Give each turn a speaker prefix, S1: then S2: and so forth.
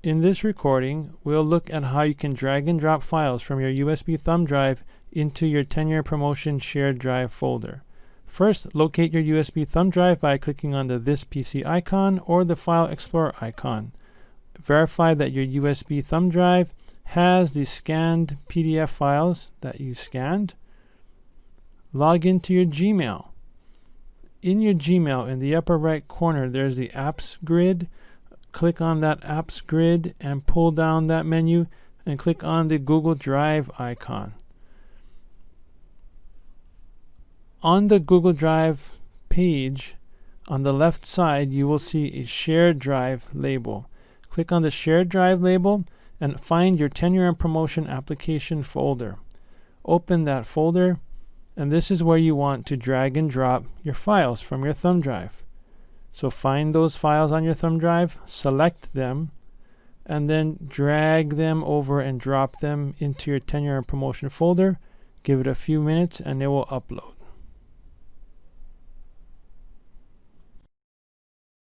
S1: In this recording, we'll look at how you can drag and drop files from your USB thumb drive into your Tenure Promotion shared drive folder. First, locate your USB thumb drive by clicking on the This PC icon or the File Explorer icon. Verify that your USB thumb drive has the scanned PDF files that you scanned. Log into your Gmail. In your Gmail, in the upper right corner, there's the Apps grid click on that apps grid and pull down that menu and click on the Google Drive icon. On the Google Drive page, on the left side, you will see a shared drive label. Click on the shared drive label and find your tenure and promotion application folder. Open that folder, and this is where you want to drag and drop your files from your thumb drive. So find those files on your thumb drive, select them, and then drag them over and drop them into your tenure and promotion folder. Give it a few minutes and it will upload.